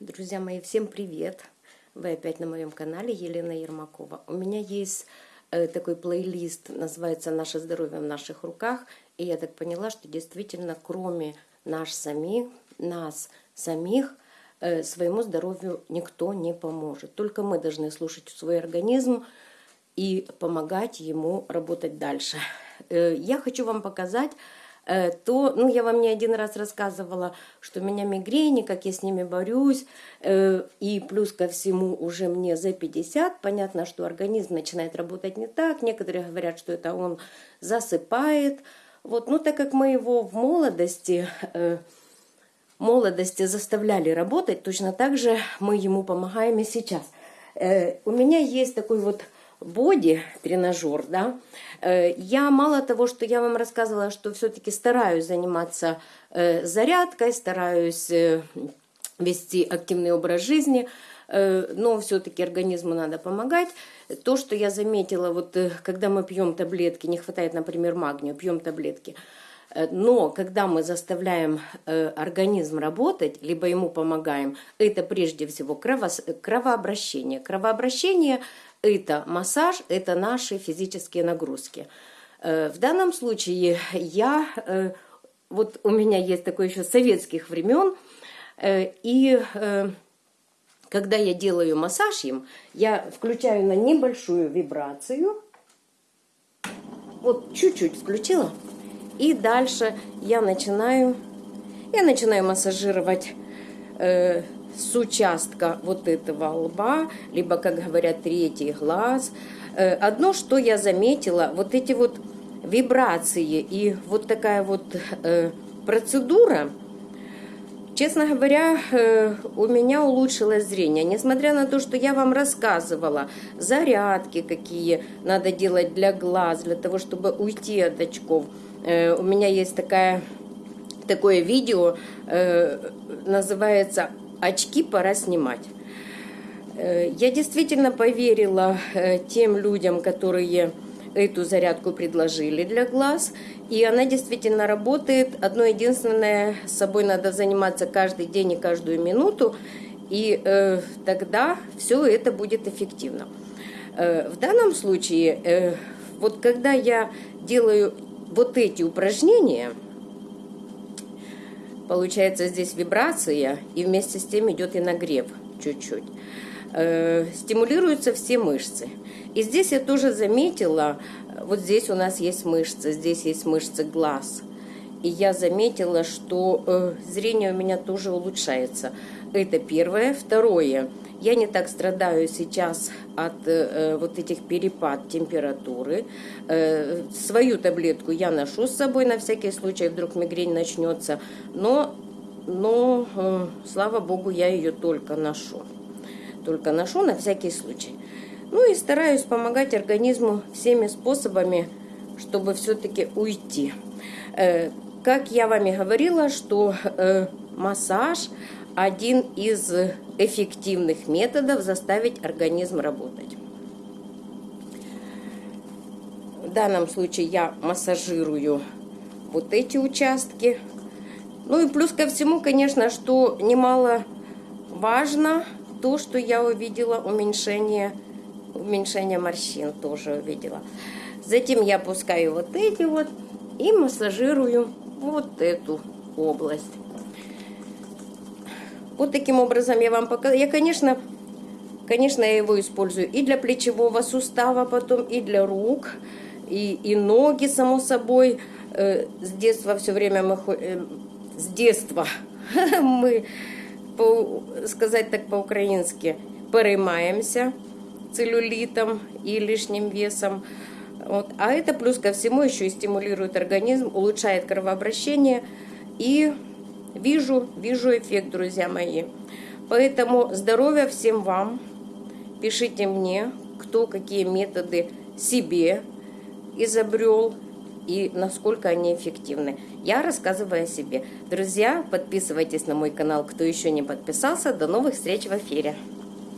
Друзья мои, всем привет! Вы опять на моем канале Елена Ермакова. У меня есть э, такой плейлист, называется «Наше здоровье в наших руках». И я так поняла, что действительно, кроме нас самих, нас самих, э, своему здоровью никто не поможет. Только мы должны слушать свой организм и помогать ему работать дальше. Э, я хочу вам показать то, ну, я вам не один раз рассказывала, что у меня мигрени, как я с ними борюсь, э, и плюс ко всему уже мне за 50, понятно, что организм начинает работать не так, некоторые говорят, что это он засыпает, вот, ну, так как мы его в молодости, э, молодости заставляли работать, точно так же мы ему помогаем и сейчас. У меня есть такой вот боди тренажер, да, э, я мало того, что я вам рассказывала, что все-таки стараюсь заниматься э, зарядкой, стараюсь э, вести активный образ жизни, но все-таки организму надо помогать. То, что я заметила, вот когда мы пьем таблетки, не хватает, например, магния, пьем таблетки, но когда мы заставляем организм работать, либо ему помогаем, это прежде всего кровообращение. Кровообращение это массаж, это наши физические нагрузки. Э, в данном случае я, э, вот у меня есть такое еще советских времен, э, и когда я делаю массаж им, я включаю на небольшую вибрацию, вот чуть-чуть включила, и дальше я начинаю, я начинаю массажировать с участка вот этого лба, либо, как говорят, третий глаз. Э, одно, что я заметила, вот эти вот вибрации и вот такая вот э, процедура, честно говоря, э, у меня улучшилось зрение. Несмотря на то, что я вам рассказывала, зарядки какие надо делать для глаз, для того, чтобы уйти от очков. У меня есть такая, такое видео, называется очки пора снимать. Э, я действительно поверила э, тем людям, которые эту зарядку предложили для глаз, и она действительно работает. Одно единственное, с собой надо заниматься каждый день и каждую минуту, и э, тогда все это будет эффективно. Э, в данном случае, э, вот когда я делаю вот эти упражнения, Получается здесь вибрация, и вместе с тем идет и нагрев чуть-чуть. Э, стимулируются все мышцы. И здесь я тоже заметила, вот здесь у нас есть мышцы, здесь есть мышцы глаз. И я заметила, что э, зрение у меня тоже улучшается. Это первое. Второе. Я не так страдаю сейчас от э, вот этих перепад температуры. Э, свою таблетку я ношу с собой на всякий случай, вдруг мигрень начнется. Но, но э, слава богу, я ее только ношу. Только ношу на всякий случай. Ну и стараюсь помогать организму всеми способами, чтобы все-таки уйти. Как я вами говорила, что э, массаж один из эффективных методов заставить организм работать. В данном случае я массажирую вот эти участки. Ну и плюс ко всему, конечно, что немало важно, то, что я увидела уменьшение, уменьшение морщин тоже увидела. Затем я опускаю вот эти вот и массажирую вот эту область. Вот таким образом я вам показала. Я, конечно, конечно, я его использую и для плечевого сустава потом, и для рук, и, и ноги, само собой. Э, с детства все время мы... Э, с детства мы, по, сказать так по-украински, переймаемся целлюлитом и лишним весом. Вот. А это плюс ко всему еще и стимулирует организм, улучшает кровообращение и Вижу, вижу эффект, друзья мои. Поэтому здоровья всем вам. Пишите мне, кто какие методы себе изобрел и насколько они эффективны. Я рассказываю о себе. Друзья, подписывайтесь на мой канал, кто еще не подписался. До новых встреч в эфире.